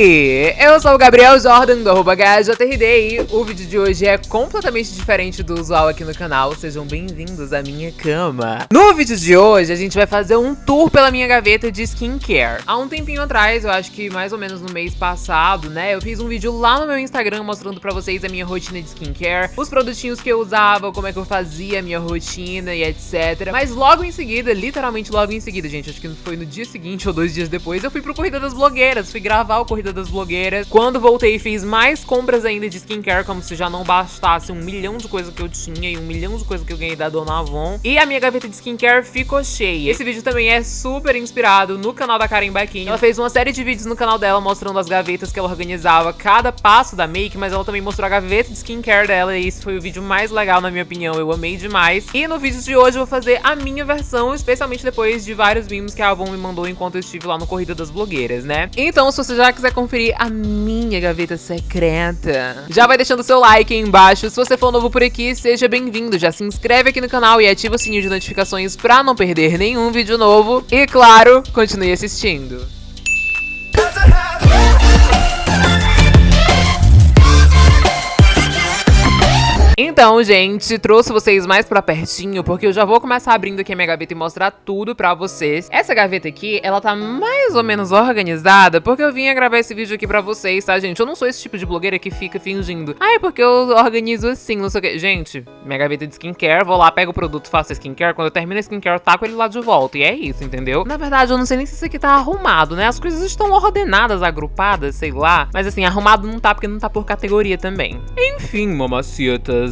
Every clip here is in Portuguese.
sí. Eu sou o Gabriel Jordan do arroba e o vídeo de hoje é completamente diferente do usual aqui no canal, sejam bem-vindos à minha cama. No vídeo de hoje a gente vai fazer um tour pela minha gaveta de skincare. Há um tempinho atrás, eu acho que mais ou menos no mês passado, né, eu fiz um vídeo lá no meu Instagram mostrando pra vocês a minha rotina de skincare, os produtinhos que eu usava, como é que eu fazia a minha rotina e etc. Mas logo em seguida, literalmente logo em seguida, gente, acho que foi no dia seguinte ou dois dias depois, eu fui pro Corrida das Blogueiras, fui gravar o Corrida das Blogueiras. Quando voltei, fiz mais compras ainda de skincare, como se já não bastasse um milhão de coisas que eu tinha e um milhão de coisas que eu ganhei da Dona Avon. E a minha gaveta de skincare ficou cheia. Esse vídeo também é super inspirado no canal da Karen Baquinho. Ela fez uma série de vídeos no canal dela mostrando as gavetas que ela organizava, cada passo da make, mas ela também mostrou a gaveta de skincare dela e esse foi o vídeo mais legal na minha opinião, eu amei demais. E no vídeo de hoje eu vou fazer a minha versão, especialmente depois de vários mimos que a Avon me mandou enquanto eu estive lá no Corrida das Blogueiras, né? Então, se você já quiser conferir a minha gaveta secreta, já vai deixando seu like aí embaixo. Se você for novo por aqui, seja bem-vindo. Já se inscreve aqui no canal e ativa o sininho de notificações pra não perder nenhum vídeo novo. E, claro, continue assistindo. Então, gente, trouxe vocês mais pra pertinho, porque eu já vou começar abrindo aqui a minha gaveta e mostrar tudo pra vocês. Essa gaveta aqui, ela tá mais ou menos organizada, porque eu vim gravar esse vídeo aqui pra vocês, tá, gente? Eu não sou esse tipo de blogueira que fica fingindo. Ah, é porque eu organizo assim, não sei o que. Gente, minha gaveta de skincare, vou lá, pego o produto, faço skincare, quando eu termino a skincare, eu taco ele lá de volta, e é isso, entendeu? Na verdade, eu não sei nem se isso aqui tá arrumado, né? As coisas estão ordenadas, agrupadas, sei lá. Mas assim, arrumado não tá, porque não tá por categoria também. Enfim,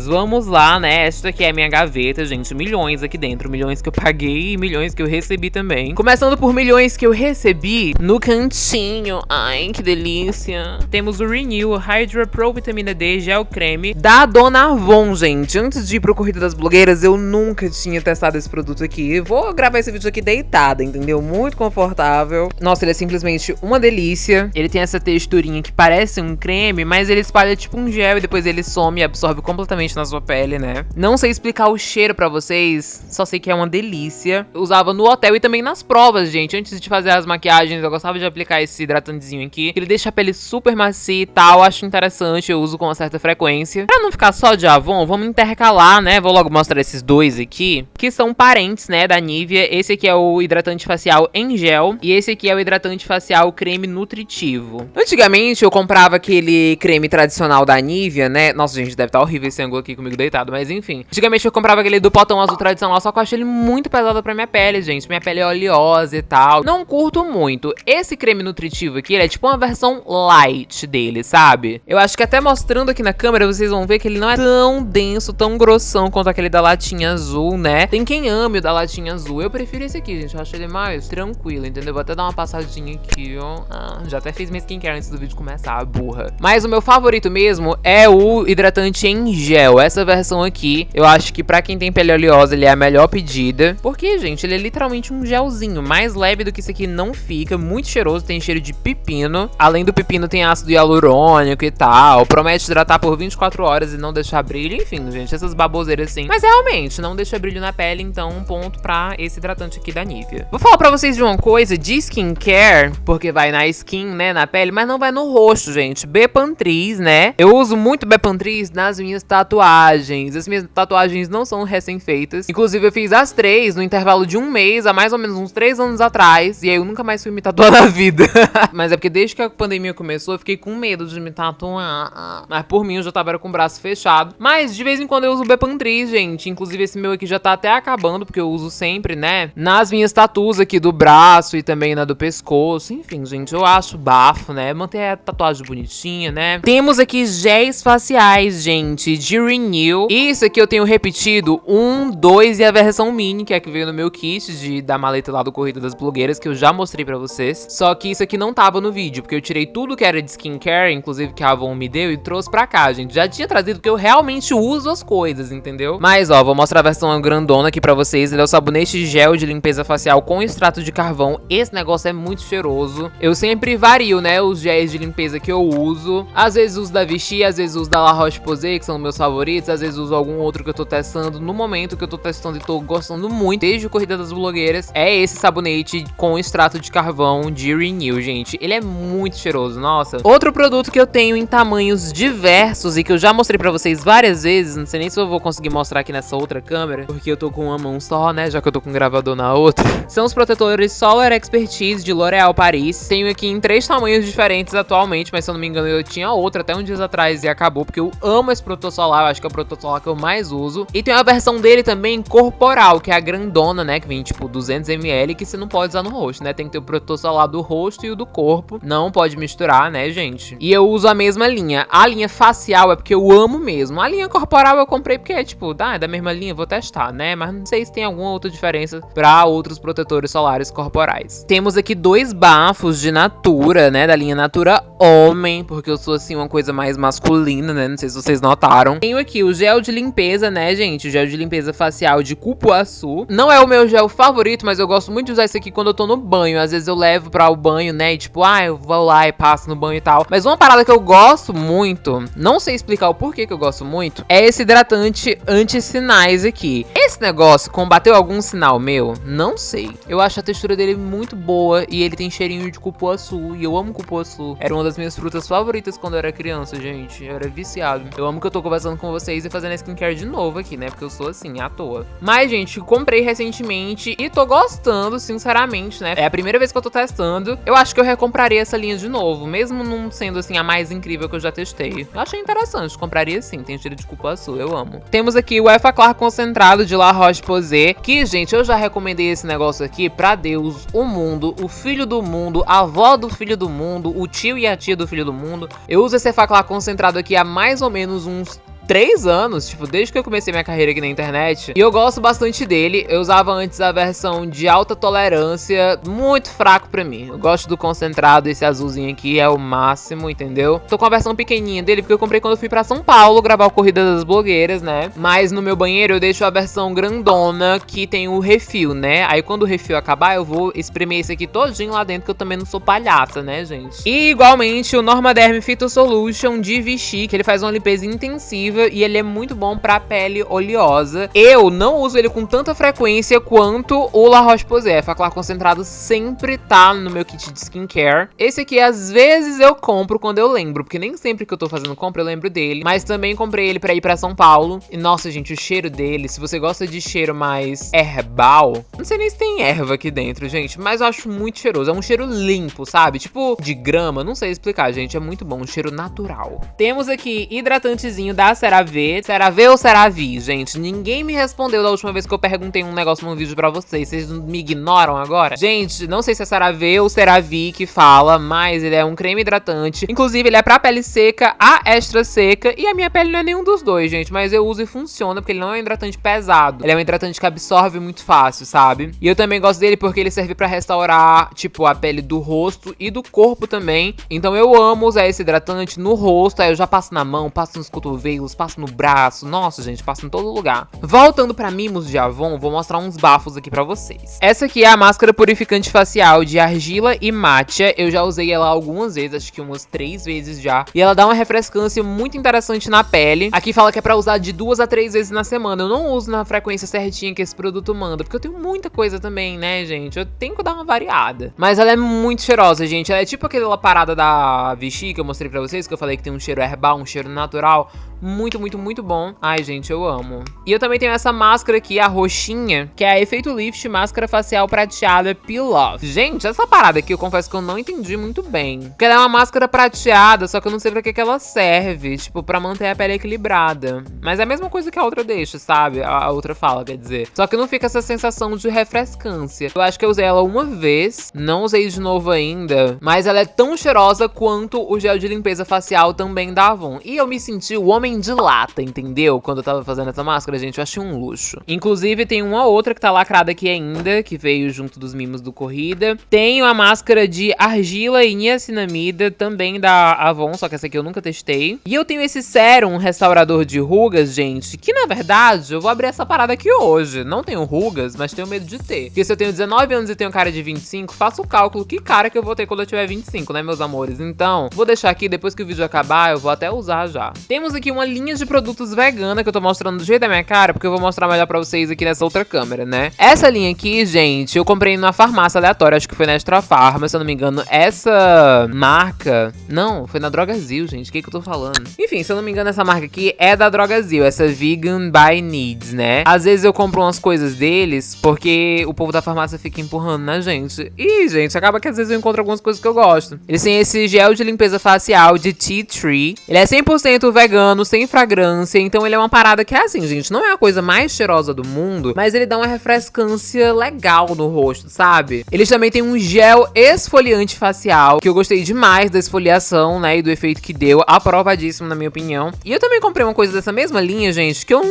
vamos lá, né? Esta aqui é a minha gaveta, gente. Milhões aqui dentro. Milhões que eu paguei e milhões que eu recebi também. Começando por milhões que eu recebi no cantinho. Ai, que delícia. Temos o Renew Hydra Pro Vitamina D Gel Creme da Dona Avon, gente. Antes de ir pro Corrida das Blogueiras, eu nunca tinha testado esse produto aqui. Vou gravar esse vídeo aqui deitada, entendeu? Muito confortável. Nossa, ele é simplesmente uma delícia. Ele tem essa texturinha que parece um creme, mas ele espalha tipo um gel e depois ele some e absorve completamente na sua pele, né? Não sei explicar o cheiro pra vocês, só sei que é uma delícia. Eu usava no hotel e também nas provas, gente. Antes de fazer as maquiagens, eu gostava de aplicar esse hidratantezinho aqui. Ele deixa a pele super macia e tal, acho interessante, eu uso com uma certa frequência. Pra não ficar só de Avon, vamos intercalar, né? Vou logo mostrar esses dois aqui, que são parentes, né, da Nivea. Esse aqui é o hidratante facial em gel e esse aqui é o hidratante facial creme nutritivo. Antigamente eu comprava aquele creme tradicional da Nivea, né? Nossa, gente, deve estar tá horrível esse aqui comigo deitado, mas enfim. Antigamente eu comprava aquele do potão azul tradicional, só que eu achei ele muito pesado pra minha pele, gente. Minha pele é oleosa e tal. Não curto muito. Esse creme nutritivo aqui, ele é tipo uma versão light dele, sabe? Eu acho que até mostrando aqui na câmera, vocês vão ver que ele não é tão denso, tão grossão quanto aquele da latinha azul, né? Tem quem ame o da latinha azul. Eu prefiro esse aqui, gente. Eu acho ele mais tranquilo, entendeu? Vou até dar uma passadinha aqui, ó. Ah, já até fiz minha skincare antes do vídeo começar, burra. Mas o meu favorito mesmo é o hidratante em gel gel. Essa versão aqui, eu acho que pra quem tem pele oleosa, ele é a melhor pedida. Porque, gente, ele é literalmente um gelzinho. Mais leve do que isso aqui não fica. Muito cheiroso, tem cheiro de pepino. Além do pepino, tem ácido hialurônico e tal. Promete hidratar por 24 horas e não deixar brilho. Enfim, gente, essas baboseiras assim. Mas realmente, não deixa brilho na pele, então um ponto pra esse hidratante aqui da Nivea. Vou falar pra vocês de uma coisa de skincare, porque vai na skin, né, na pele, mas não vai no rosto, gente. Bepantris, né? Eu uso muito Bepantris nas minhas tatuagens tatuagens. As minhas tatuagens não são recém-feitas. Inclusive, eu fiz as três no intervalo de um mês, há mais ou menos uns três anos atrás. E aí eu nunca mais fui me tatuar na vida. Mas é porque desde que a pandemia começou, eu fiquei com medo de me tatuar. Mas por mim, eu já tava com o braço fechado. Mas de vez em quando eu uso Bepantris, gente. Inclusive, esse meu aqui já tá até acabando, porque eu uso sempre, né? Nas minhas tatuas aqui do braço e também na do pescoço. Enfim, gente, eu acho bafo, né? Manter a tatuagem bonitinha, né? Temos aqui géis faciais, gente, de Renew. Isso aqui eu tenho repetido um, dois e a versão mini, que é a que veio no meu kit de, da maleta lá do Corrida das Blogueiras, que eu já mostrei pra vocês. Só que isso aqui não tava no vídeo, porque eu tirei tudo que era de skincare, inclusive que a Avon me deu, e trouxe pra cá, gente. Já tinha trazido porque eu realmente uso as coisas, entendeu? Mas, ó, vou mostrar a versão grandona aqui pra vocês. Ele é o sabonete gel de limpeza facial com extrato de carvão. Esse negócio é muito cheiroso. Eu sempre vario, né, os géis de limpeza que eu uso. Às vezes uso da Vichy, às vezes uso da La Roche-Posay, que são meus favoritos favoritos, às vezes uso algum outro que eu tô testando. No momento que eu tô testando e tô gostando muito, desde o Corrida das Blogueiras, é esse sabonete com extrato de carvão de Renew, gente. Ele é muito cheiroso, nossa. Outro produto que eu tenho em tamanhos diversos e que eu já mostrei pra vocês várias vezes, não sei nem se eu vou conseguir mostrar aqui nessa outra câmera, porque eu tô com uma mão só, né, já que eu tô com o gravador na outra. São os protetores Solar Expertise de L'Oréal Paris. Tenho aqui em três tamanhos diferentes atualmente, mas se eu não me engano eu tinha outra até um dias atrás e acabou, porque eu amo esse protetor solar, eu acho que é o protetor solar que eu mais uso. E tem uma versão dele também corporal, que é a grandona, né, que vem tipo 200ml, que você não pode usar no rosto, né, tem que ter o protetor solar do rosto e o do corpo, não pode misturar, né, gente. E eu uso a mesma linha. A linha facial é porque eu amo mesmo. A linha corporal eu comprei porque é tipo, ah, é da mesma linha, vou testar, né, mas não sei se tem alguma outra diferença para outros protetores solares corporais. Temos aqui dois bafos de Natura, né, da linha Natura Homem, porque eu sou assim uma coisa mais masculina, né, não sei se vocês notaram. Tenho aqui o gel de limpeza, né, gente, o gel de limpeza facial de cupuaçu. Não é o meu gel favorito, mas eu gosto muito de usar esse aqui quando eu tô no banho. Às vezes eu levo para o banho, né, e tipo, ah, eu vou lá e passo no banho e tal. Mas uma parada que eu gosto muito, não sei explicar o porquê que eu gosto muito, é esse hidratante anti-sinais aqui. Esse negócio combateu algum sinal meu? Não sei. Eu acho a textura dele muito boa e ele tem cheirinho de cupuaçu e eu amo cupuaçu. Era uma das minhas frutas favoritas quando eu era criança, gente. Eu era viciado. Eu amo que eu tô conversando com vocês e fazendo a skincare de novo aqui, né? Porque eu sou assim, à toa. Mas, gente, comprei recentemente e tô gostando, sinceramente, né? É a primeira vez que eu tô testando. Eu acho que eu recompraria essa linha de novo, mesmo não sendo, assim, a mais incrível que eu já testei. Eu achei interessante, compraria sim. Tem cheiro de cupuaçu, eu amo. Temos aqui o Effaclar concentrado de La Roche-Posay, que, gente, eu já recomendei esse negócio aqui pra Deus, o mundo, o filho do mundo, a avó do filho do mundo, o tio e a tia do filho do mundo. Eu uso esse Effaclar concentrado aqui há mais ou menos uns três anos, tipo, desde que eu comecei minha carreira aqui na internet. E eu gosto bastante dele. Eu usava antes a versão de alta tolerância, muito fraco pra mim. Eu gosto do concentrado, esse azulzinho aqui é o máximo, entendeu? Tô com a versão pequenininha dele, porque eu comprei quando eu fui pra São Paulo gravar o Corrida das Blogueiras, né? Mas no meu banheiro eu deixo a versão grandona, que tem o refil, né? Aí quando o refil acabar, eu vou espremer esse aqui todinho lá dentro, que eu também não sou palhaça, né, gente? E igualmente o Normaderm Phyto Solution de Vichy, que ele faz uma limpeza intensiva e ele é muito bom pra pele oleosa. Eu não uso ele com tanta frequência quanto o La Roche-Posay. Faclar concentrado sempre tá no meu kit de skincare. Esse aqui, às vezes, eu compro quando eu lembro, porque nem sempre que eu tô fazendo compra eu lembro dele. Mas também comprei ele pra ir pra São Paulo. E, nossa, gente, o cheiro dele, se você gosta de cheiro mais herbal... Não sei nem se tem erva aqui dentro, gente, mas eu acho muito cheiroso. É um cheiro limpo, sabe? Tipo, de grama, não sei explicar, gente. É muito bom, um cheiro natural. Temos aqui hidratantezinho da CeraVe. CeraVe ou CeraVe, gente? Ninguém me respondeu da última vez que eu perguntei um negócio num vídeo pra vocês. Vocês me ignoram agora? Gente, não sei se é CeraVe ou CeraVe que fala, mas ele é um creme hidratante. Inclusive, ele é pra pele seca, a extra seca. E a minha pele não é nenhum dos dois, gente. Mas eu uso e funciona, porque ele não é um hidratante pesado. Ele é um hidratante que absorve muito fácil, sabe? E eu também gosto dele porque ele serve pra restaurar, tipo, a pele do rosto e do corpo também. Então eu amo usar esse hidratante no rosto. Aí eu já passo na mão, passo nos cotovelos, passo no braço. Nossa, gente, passo em todo lugar. Voltando pra mimos de Avon, vou mostrar uns bafos aqui pra vocês. Essa aqui é a máscara purificante facial de argila e matcha. Eu já usei ela algumas vezes, acho que umas três vezes já. E ela dá uma refrescância muito interessante na pele. Aqui fala que é pra usar de duas a três vezes na semana. Eu não uso na frequência certinha que esse produto manda, porque eu tenho muita coisa também, né, gente? Eu tenho que dar uma variada. Mas ela é muito cheirosa, gente. Ela é tipo aquela parada da Vichy que eu mostrei pra vocês, que eu falei que tem um cheiro herbal, um cheiro natural muito, muito, muito bom. Ai, gente, eu amo. E eu também tenho essa máscara aqui, a roxinha, que é a Efeito Lift Máscara Facial Prateada Peel Off. Gente, essa parada aqui eu confesso que eu não entendi muito bem. Porque ela é uma máscara prateada, só que eu não sei pra que, que ela serve. Tipo, pra manter a pele equilibrada. Mas é a mesma coisa que a outra deixa, sabe? A outra fala, quer dizer. Só que não fica essa sensação de refrescância. Eu acho que eu usei ela uma vez, não usei de novo ainda. Mas ela é tão cheirosa quanto o gel de limpeza facial também da Avon. E eu me senti o homem homem de lata, entendeu? Quando eu tava fazendo essa máscara, gente, eu achei um luxo. Inclusive, tem uma outra que tá lacrada aqui ainda, que veio junto dos mimos do Corrida. Tenho a máscara de argila e niacinamida, também da Avon, só que essa aqui eu nunca testei. E eu tenho esse sérum restaurador de rugas, gente, que na verdade, eu vou abrir essa parada aqui hoje. Não tenho rugas, mas tenho medo de ter. Porque se eu tenho 19 anos e tenho cara de 25, faço o cálculo que cara que eu vou ter quando eu tiver 25, né, meus amores? Então, vou deixar aqui, depois que o vídeo acabar, eu vou até usar já. Temos aqui uma linha de produtos vegana que eu tô mostrando do jeito da minha cara, porque eu vou mostrar melhor pra vocês aqui nessa outra câmera, né? Essa linha aqui, gente, eu comprei numa farmácia aleatória, acho que foi na Extra Farma, se eu não me engano. Essa marca... Não, foi na Drogazil, gente, o que que eu tô falando? Enfim, se eu não me engano, essa marca aqui é da Drogazil, essa Vegan by Needs, né? Às vezes eu compro umas coisas deles, porque o povo da farmácia fica empurrando na gente. E, gente, acaba que às vezes eu encontro algumas coisas que eu gosto. Eles têm esse gel de limpeza facial de Tea Tree. Ele é 100% vegano, sem fragrância, então ele é uma parada que é assim, gente, não é a coisa mais cheirosa do mundo, mas ele dá uma refrescância legal no rosto, sabe? Eles também têm um gel esfoliante facial, que eu gostei demais da esfoliação, né, e do efeito que deu, aprovadíssimo na minha opinião. E eu também comprei uma coisa dessa mesma linha, gente, que eu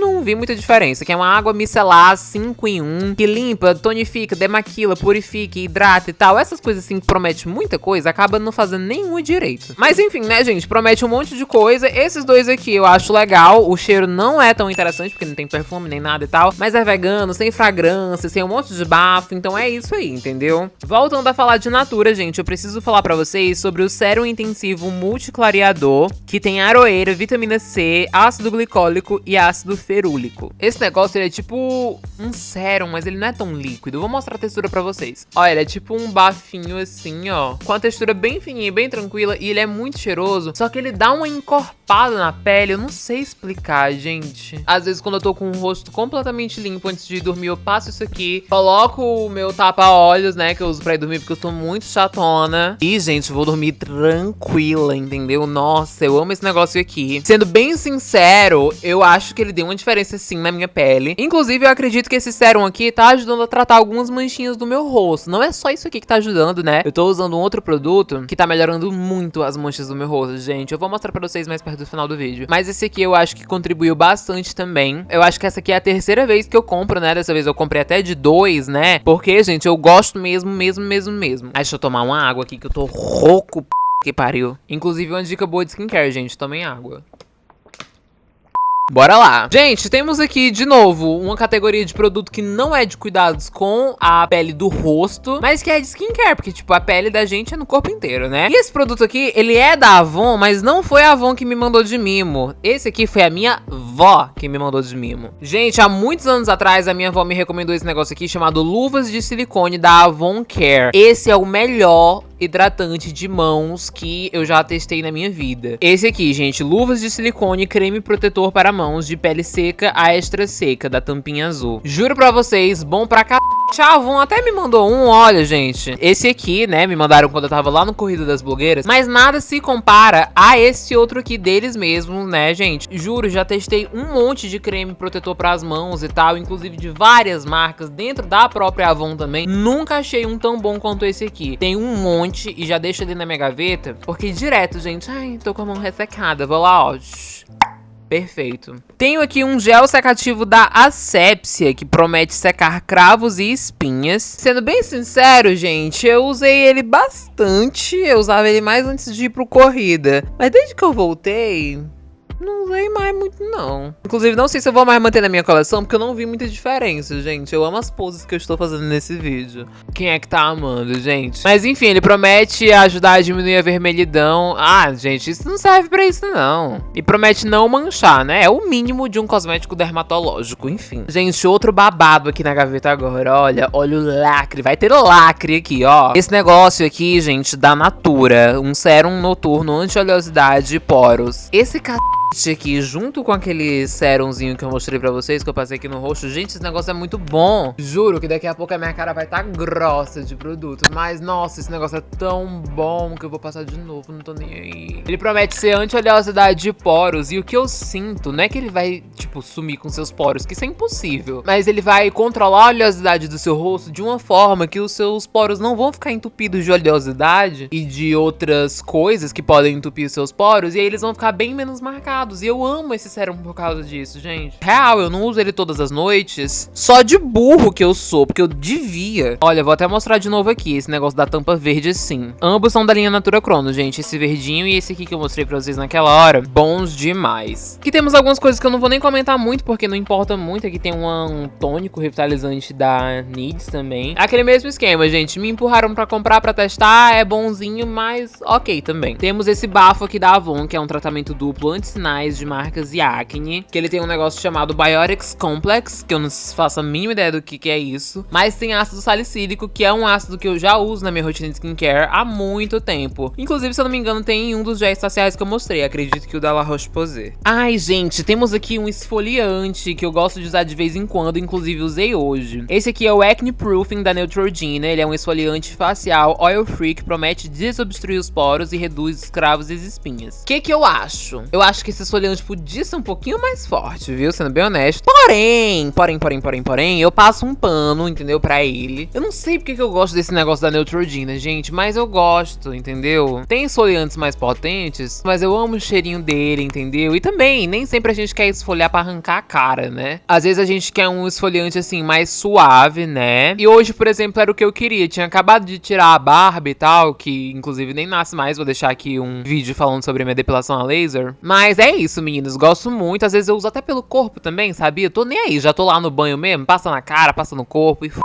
não vi muita diferença, que é uma água micelar 5 em 1, que limpa, tonifica, demaquila, purifica, hidrata e tal. Essas coisas assim que promete muita coisa, acaba não fazendo nenhum direito. Mas enfim, né, gente, promete um monte de coisa. Esses dois aqui eu acho legal, o cheiro não é tão interessante, porque não tem perfume nem nada e tal, mas é vegano, sem fragrância, sem um monte de bafo, então é isso aí, entendeu? Voltando a falar de Natura, gente, eu preciso falar pra vocês sobre o sérum intensivo multiclariador, que tem aroeira, vitamina C, ácido glicólico e ácido ferúlico. Esse negócio, ele é tipo um sérum, mas ele não é tão líquido. vou mostrar a textura pra vocês. Olha, ele é tipo um bafinho assim, ó, com a textura bem fininha e bem tranquila, e ele é muito cheiroso, só que ele dá uma encorpada na pele, eu não sei explicar, gente. Às vezes, quando eu tô com o rosto completamente limpo antes de dormir, eu passo isso aqui, coloco o meu tapa-olhos, né, que eu uso pra ir dormir, porque eu tô muito chatona. E, gente, vou dormir tranquila, entendeu? Nossa, eu amo esse negócio aqui. Sendo bem sincero, eu acho que ele deu uma diferença, sim, na minha pele. Inclusive, eu acredito que esse sérum aqui tá ajudando a tratar algumas manchinhas do meu rosto. Não é só isso aqui que tá ajudando, né? Eu tô usando um outro produto que tá melhorando muito as manchas do meu rosto, gente. Eu vou mostrar pra vocês mais perto do final do vídeo. Mas esse aqui eu acho que contribuiu bastante também. Eu acho que essa aqui é a terceira vez que eu compro, né? Dessa vez eu comprei até de dois, né? Porque, gente, eu gosto mesmo, mesmo, mesmo, mesmo. Aí, deixa eu tomar uma água aqui que eu tô rouco, p... que pariu. Inclusive, uma dica boa de skincare, gente. Tomem água. Bora lá. Gente, temos aqui, de novo, uma categoria de produto que não é de cuidados com a pele do rosto, mas que é de skincare, porque, tipo, a pele da gente é no corpo inteiro, né? E esse produto aqui, ele é da Avon, mas não foi a Avon que me mandou de mimo. Esse aqui foi a minha vó que me mandou de mimo. Gente, há muitos anos atrás, a minha avó me recomendou esse negócio aqui chamado Luvas de Silicone da Avon Care. Esse é o melhor hidratante de mãos que eu já testei na minha vida. Esse aqui, gente, luvas de silicone, creme protetor para mãos de pele seca a extra seca, da tampinha azul. Juro pra vocês, bom pra c... Chavon até me mandou um, olha, gente. Esse aqui, né, me mandaram quando eu tava lá no Corrida das Blogueiras. Mas nada se compara a esse outro aqui deles mesmos, né, gente? Juro, já testei um monte de creme protetor pras mãos e tal, inclusive de várias marcas, dentro da própria Avon também. Nunca achei um tão bom quanto esse aqui. Tem um monte e já deixo ele na minha gaveta, porque direto, gente, ai, tô com a mão ressecada. Vou lá, ó. Perfeito. Tenho aqui um gel secativo da Asepsia, que promete secar cravos e espinhas. Sendo bem sincero, gente, eu usei ele bastante. Eu usava ele mais antes de ir pro corrida. Mas desde que eu voltei, não usei mais muito, não. Inclusive, não sei se eu vou mais manter na minha coleção, porque eu não vi muita diferença, gente. Eu amo as poses que eu estou fazendo nesse vídeo. Quem é que tá amando, gente? Mas enfim, ele promete ajudar a diminuir a vermelhidão. Ah, gente, isso não serve pra isso, não. E promete não manchar, né? É o mínimo de um cosmético dermatológico, enfim. Gente, outro babado aqui na gaveta agora, olha. Olha o lacre. Vai ter lacre aqui, ó. Esse negócio aqui, gente, da Natura. Um sérum noturno anti-oleosidade e poros. Esse c aqui, junto com aquele serumzinho que eu mostrei pra vocês, que eu passei aqui no rosto. Gente, esse negócio é muito bom. Juro que daqui a pouco a minha cara vai estar tá grossa de produto. Mas, nossa, esse negócio é tão bom que eu vou passar de novo, não tô nem aí. Ele promete ser anti-oleosidade de poros. E o que eu sinto, não é que ele vai, tipo, sumir com seus poros, que isso é impossível. Mas ele vai controlar a oleosidade do seu rosto de uma forma que os seus poros não vão ficar entupidos de oleosidade e de outras coisas que podem entupir os seus poros. E aí eles vão ficar bem menos marcados e eu amo esse sérum por causa disso, gente. Real, eu não uso ele todas as noites. Só de burro que eu sou, porque eu devia. Olha, vou até mostrar de novo aqui esse negócio da tampa verde assim. Ambos são da linha Natura Crono, gente. Esse verdinho e esse aqui que eu mostrei pra vocês naquela hora. Bons demais. Aqui temos algumas coisas que eu não vou nem comentar muito, porque não importa muito. Aqui tem um tônico revitalizante da Needs também. Aquele mesmo esquema, gente. Me empurraram pra comprar, pra testar. É bonzinho, mas ok também. Temos esse bafo aqui da Avon, que é um tratamento duplo anti-sinal de marcas e acne, que ele tem um negócio chamado Biotics Complex, que eu não faço a mínima ideia do que, que é isso, mas tem ácido salicílico, que é um ácido que eu já uso na minha rotina de skincare há muito tempo. Inclusive, se eu não me engano, tem um dos géis faciais que eu mostrei, acredito que o da La Roche-Posay. Ai, gente, temos aqui um esfoliante que eu gosto de usar de vez em quando, inclusive usei hoje. Esse aqui é o Acne Proofing da Neutrogena, ele é um esfoliante facial oil free que promete desobstruir os poros e reduz os cravos e as espinhas. O que que eu acho? Eu acho que esse esfoliante podia ser um pouquinho mais forte, viu? Sendo bem honesto. Porém, porém, porém, porém, porém, eu passo um pano, entendeu? Pra ele. Eu não sei porque que eu gosto desse negócio da Neutrogena, gente, mas eu gosto, entendeu? Tem esfoliantes mais potentes, mas eu amo o cheirinho dele, entendeu? E também, nem sempre a gente quer esfoliar pra arrancar a cara, né? Às vezes a gente quer um esfoliante, assim, mais suave, né? E hoje, por exemplo, era o que eu queria. Tinha acabado de tirar a barba e tal, que inclusive nem nasce mais. Vou deixar aqui um vídeo falando sobre minha depilação a laser. Mas é isso, meninos. Gosto muito. Às vezes eu uso até pelo corpo também, sabia? Tô nem aí. Já tô lá no banho mesmo. Passa na cara, passa no corpo e f...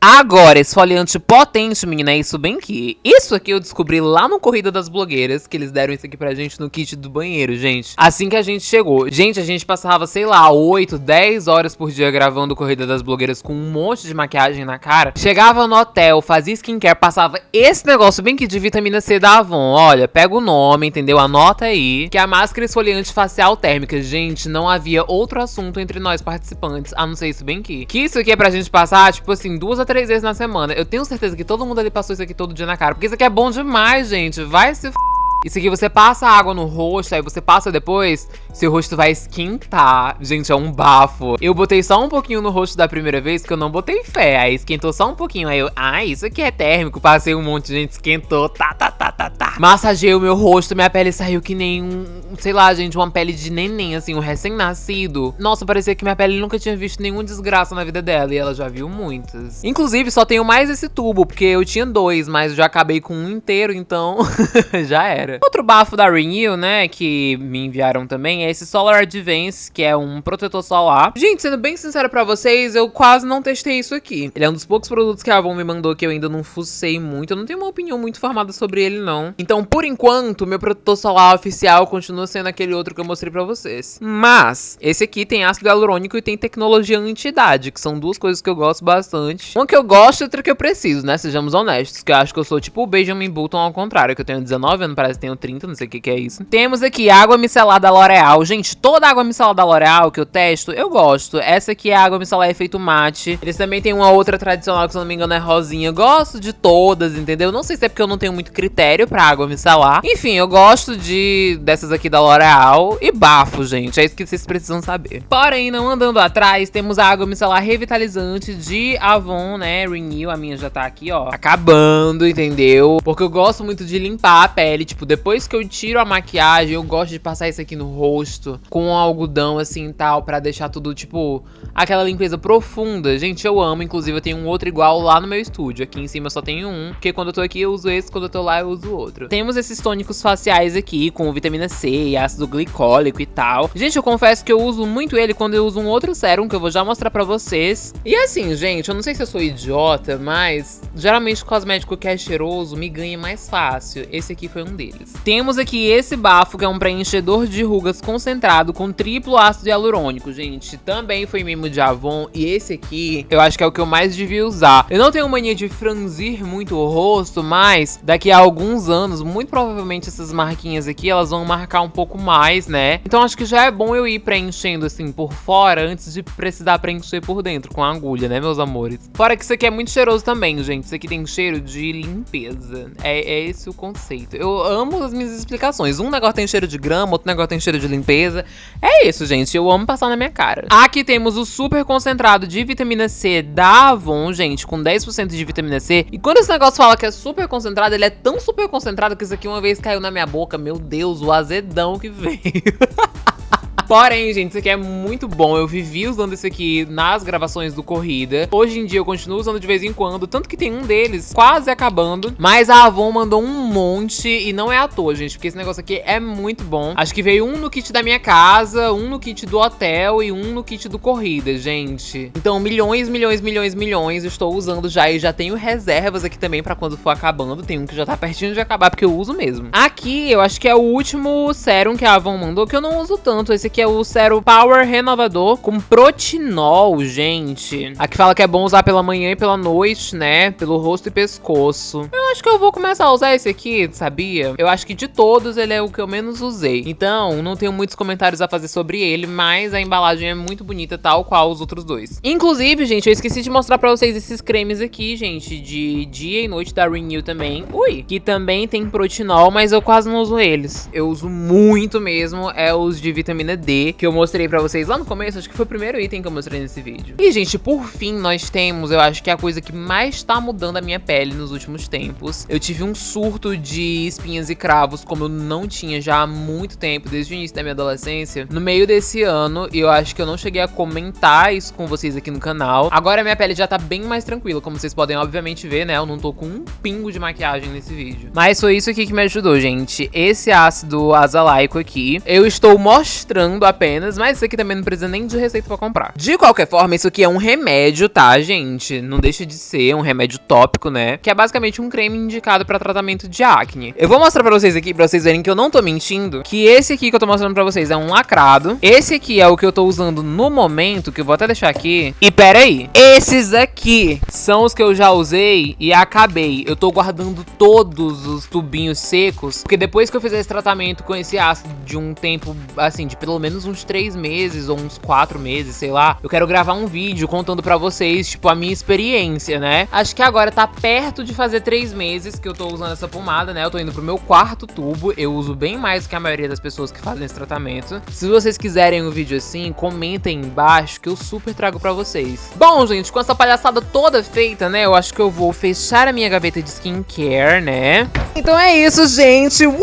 Agora, esfoliante potente, menina, é isso bem que. Isso aqui eu descobri lá no Corrida das Blogueiras, que eles deram isso aqui pra gente no kit do banheiro, gente. Assim que a gente chegou. Gente, a gente passava, sei lá, 8, 10 horas por dia gravando Corrida das Blogueiras com um monte de maquiagem na cara. Chegava no hotel, fazia skincare, passava esse negócio bem que de vitamina C da Avon. Olha, pega o nome, entendeu? Anota aí. Que é a máscara esfoliante facial térmica. Gente, não havia outro assunto entre nós participantes, a não ser isso bem que. Que isso aqui é pra gente passar, tipo assim, duas três vezes na semana. Eu tenho certeza que todo mundo ali passou isso aqui todo dia na cara. Porque isso aqui é bom demais, gente. Vai se f... Isso aqui você passa água no rosto, aí você passa depois, seu rosto vai esquentar. Gente, é um bafo. Eu botei só um pouquinho no rosto da primeira vez, que eu não botei fé. Aí esquentou só um pouquinho. Aí eu, ah, isso aqui é térmico. Passei um monte gente, esquentou. Tá, tá, tá, tá, tá. Massageei o meu rosto, minha pele saiu que nem um, sei lá, gente, uma pele de neném, assim, um recém-nascido. Nossa, parecia que minha pele nunca tinha visto nenhum desgraça na vida dela. E ela já viu muitas. Inclusive, só tenho mais esse tubo, porque eu tinha dois, mas já acabei com um inteiro, então já era. Outro bafo da Renew, né, que me enviaram também, é esse Solar Advance, que é um protetor solar. Gente, sendo bem sincero pra vocês, eu quase não testei isso aqui. Ele é um dos poucos produtos que a Avon me mandou que eu ainda não fucei muito. Eu não tenho uma opinião muito formada sobre ele, não. Então, por enquanto, meu protetor solar oficial continua sendo aquele outro que eu mostrei pra vocês. Mas, esse aqui tem ácido hialurônico e tem tecnologia anti-idade, que são duas coisas que eu gosto bastante. Uma que eu gosto e outra que eu preciso, né? Sejamos honestos, que eu acho que eu sou tipo o Benjamin Button ao contrário, que eu tenho 19 anos, parece tenho 30, não sei o que, que é isso. Temos aqui água micelar da L'Oreal. Gente, toda água micelar da L'Oreal que eu testo, eu gosto. Essa aqui é água micelar efeito mate. Eles também têm uma outra tradicional que, se eu não me engano, é rosinha. Gosto de todas, entendeu? Não sei se é porque eu não tenho muito critério pra água micelar. Enfim, eu gosto de dessas aqui da L'Oreal. E bafo, gente. É isso que vocês precisam saber. Porém, não andando atrás, temos a água micelar revitalizante de Avon, né? Renew. A minha já tá aqui, ó. Acabando, entendeu? Porque eu gosto muito de limpar a pele. Tipo, depois que eu tiro a maquiagem, eu gosto de passar isso aqui no rosto com algodão assim e tal, pra deixar tudo, tipo, aquela limpeza profunda. Gente, eu amo. Inclusive, eu tenho um outro igual lá no meu estúdio. Aqui em cima só tenho um, porque quando eu tô aqui eu uso esse, quando eu tô lá eu uso outro. Temos esses tônicos faciais aqui com vitamina C e ácido glicólico e tal. Gente, eu confesso que eu uso muito ele quando eu uso um outro sérum, que eu vou já mostrar pra vocês. E assim, gente, eu não sei se eu sou idiota, mas geralmente cosmético que é cheiroso me ganha mais fácil. Esse aqui foi um deles. Temos aqui esse bafo, que é um preenchedor de rugas concentrado com triplo ácido hialurônico, gente. Também foi mimo de Avon. E esse aqui, eu acho que é o que eu mais devia usar. Eu não tenho mania de franzir muito o rosto, mas daqui a alguns anos, muito provavelmente essas marquinhas aqui, elas vão marcar um pouco mais, né? Então acho que já é bom eu ir preenchendo assim por fora, antes de precisar preencher por dentro com a agulha, né, meus amores? Fora que isso aqui é muito cheiroso também, gente. Isso aqui tem cheiro de limpeza. É, é esse o conceito. Eu amo as minhas explicações. Um negócio tem cheiro de grama, outro negócio tem cheiro de limpeza. É isso, gente. Eu amo passar na minha cara. Aqui temos o super concentrado de vitamina C da Avon, gente, com 10% de vitamina C. E quando esse negócio fala que é super concentrado, ele é tão super concentrado que isso aqui uma vez caiu na minha boca. Meu Deus, o azedão que veio. Porém, gente, isso aqui é muito bom. Eu vivi usando isso aqui nas gravações do Corrida. Hoje em dia eu continuo usando de vez em quando, tanto que tem um deles quase acabando. Mas a Avon mandou um monte e não é à toa, gente, porque esse negócio aqui é muito bom. Acho que veio um no kit da minha casa, um no kit do hotel e um no kit do Corrida, gente. Então, milhões, milhões, milhões, milhões estou usando já e já tenho reservas aqui também pra quando for acabando. Tem um que já tá pertinho de acabar porque eu uso mesmo. Aqui, eu acho que é o último sérum que a Avon mandou, que eu não uso tanto. Esse aqui é o Sérum Power Renovador com protinol, gente. Aqui fala que é bom usar pela manhã e pela noite, né? Pelo rosto e pescoço. Eu acho que eu vou começar a usar esse aqui, sabia? Eu acho que de todos ele é o que eu menos usei. Então, não tenho muitos comentários a fazer sobre ele, mas a embalagem é muito bonita, tal qual os outros dois. Inclusive, gente, eu esqueci de mostrar pra vocês esses cremes aqui, gente, de dia e noite da Renew também. Ui! Que também tem protinol, mas eu quase não uso eles. Eu uso muito mesmo, é os de vitamina D, que eu mostrei pra vocês lá no começo, acho que foi o primeiro item que eu mostrei nesse vídeo. E, gente, por fim, nós temos, eu acho que é a coisa que mais tá mudando a minha pele nos últimos tempos. Eu tive um surto de espinhas e cravos, como eu não tinha já há muito tempo, desde o início da minha adolescência. No meio desse ano, e eu acho que eu não cheguei a comentar isso com vocês aqui no canal. Agora minha pele já tá bem mais tranquila, como vocês podem obviamente ver, né? Eu não tô com um pingo de maquiagem nesse vídeo. Mas foi isso aqui que me ajudou, gente. Esse ácido azelaico aqui, eu estou mostrando apenas, mas isso aqui também não precisa nem de receita pra comprar. De qualquer forma, isso aqui é um remédio, tá, gente? Não deixa de ser um remédio tópico, né? Que é basicamente um creme indicado pra tratamento de acne. Eu vou mostrar pra vocês aqui, pra vocês verem que eu não tô mentindo, que esse aqui que eu tô mostrando pra vocês é um lacrado. Esse aqui é o que eu tô usando no momento, que eu vou até deixar aqui. E pera aí, esses aqui são os que eu já usei e acabei. Eu tô guardando todos os tubinhos secos, porque depois que eu fizer esse tratamento com esse ácido de um tempo, assim, de pelo menos uns três meses ou uns quatro meses, sei lá, eu quero gravar um vídeo contando pra vocês, tipo, a minha experiência, né? Acho que agora tá perto de fazer três meses que eu tô usando essa pomada, né? Eu tô indo pro meu quarto tubo, eu uso bem mais que a maioria das pessoas que fazem esse tratamento. Se vocês quiserem um vídeo assim, comentem embaixo que eu super trago pra vocês. Bom, gente, com essa palhaçada toda feita, né? Eu acho que eu vou fechar a minha gaveta de skincare, né? Então é isso, gente! Uh!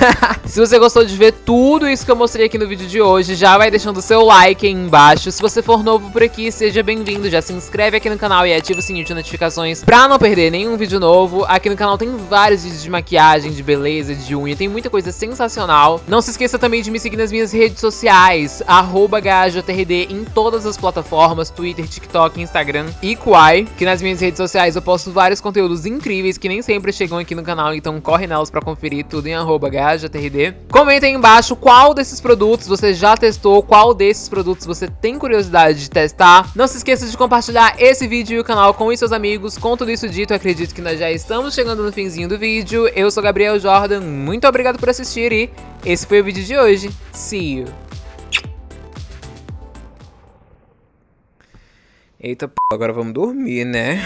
Se você gostou de ver tudo isso que eu mostrei aqui no vídeo de hoje, já vai deixando o seu like aí embaixo. Se você for novo por aqui, seja bem-vindo. Já se inscreve aqui no canal e ativa o sininho de notificações pra não perder nenhum vídeo novo. Aqui no canal tem vários vídeos de maquiagem, de beleza, de unha, tem muita coisa sensacional. Não se esqueça também de me seguir nas minhas redes sociais, arroba GajoTRD em todas as plataformas, Twitter, TikTok, Instagram e Kwai, que nas minhas redes sociais eu posto vários conteúdos incríveis que nem sempre chegam aqui no canal, então corre nelas pra conferir tudo em arroba GajoTRD. Comenta aí embaixo qual desses produtos você já testou, qual desses produtos você tem curiosidade de testar. Não se esqueça de compartilhar esse vídeo e o canal com os seus amigos. Com tudo isso dito, acredito que nós já estamos chegando no finzinho do vídeo. Eu sou Gabriel Jordan, muito obrigado por assistir e esse foi o vídeo de hoje. See you! Eita, p... agora vamos dormir, né?